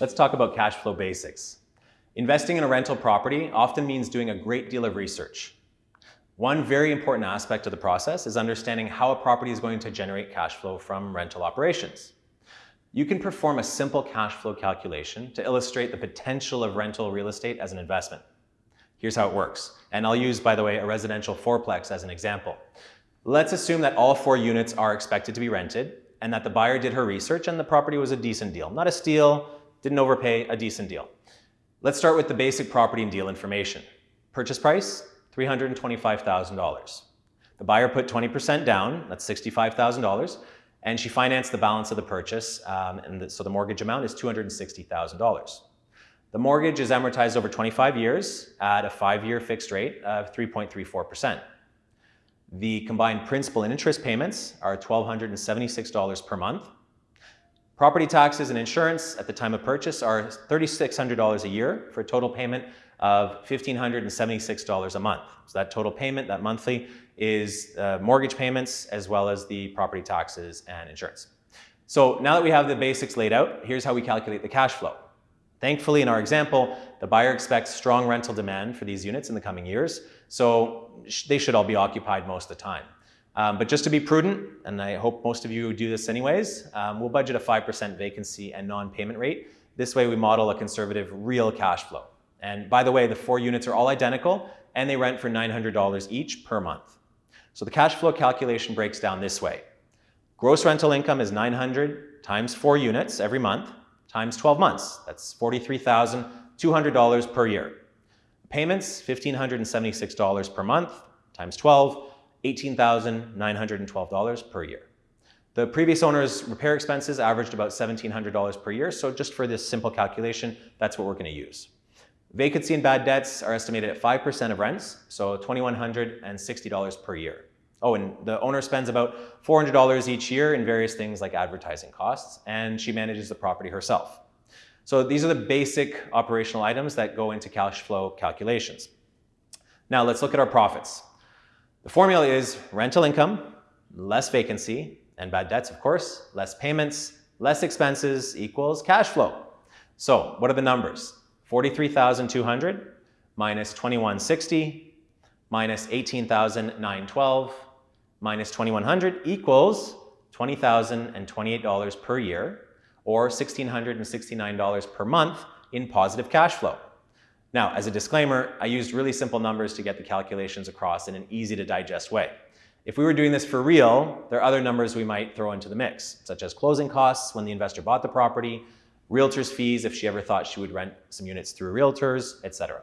let's talk about cash flow basics. Investing in a rental property often means doing a great deal of research. One very important aspect of the process is understanding how a property is going to generate cash flow from rental operations. You can perform a simple cash flow calculation to illustrate the potential of rental real estate as an investment. Here's how it works. And I'll use, by the way, a residential fourplex as an example. Let's assume that all four units are expected to be rented and that the buyer did her research and the property was a decent deal. Not a steal, didn't overpay, a decent deal. Let's start with the basic property and deal information. Purchase price, $325,000. The buyer put 20% down, that's $65,000, and she financed the balance of the purchase, um, and the, so the mortgage amount is $260,000. The mortgage is amortized over 25 years at a five-year fixed rate of 3.34%. The combined principal and interest payments are $1,276 per month. Property taxes and insurance at the time of purchase are $3,600 a year for a total payment of $1,576 a month. So that total payment, that monthly, is uh, mortgage payments as well as the property taxes and insurance. So now that we have the basics laid out, here's how we calculate the cash flow. Thankfully, in our example, the buyer expects strong rental demand for these units in the coming years, so they should all be occupied most of the time. Um, but just to be prudent, and I hope most of you do this anyways, um, we'll budget a 5% vacancy and non-payment rate. This way we model a conservative real cash flow. And by the way, the four units are all identical and they rent for $900 each per month. So the cash flow calculation breaks down this way. Gross rental income is 900 times four units every month times 12 months. That's $43,200 per year. Payments, $1,576 per month times 12, $18,912 per year. The previous owner's repair expenses averaged about $1,700 per year, so just for this simple calculation, that's what we're going to use. Vacancy and bad debts are estimated at 5% of rents, so $2,160 per year. Oh, and the owner spends about $400 each year in various things like advertising costs, and she manages the property herself. So these are the basic operational items that go into cash flow calculations. Now let's look at our profits. The formula is rental income, less vacancy, and bad debts, of course, less payments, less expenses equals cash flow. So what are the numbers? 43,200 minus 2160 minus 18,912 minus 2100 equals $20,028 per year or $1,669 per month in positive cash flow. Now, as a disclaimer, I used really simple numbers to get the calculations across in an easy to digest way. If we were doing this for real, there are other numbers we might throw into the mix, such as closing costs when the investor bought the property, realtor's fees if she ever thought she would rent some units through realtors, etc.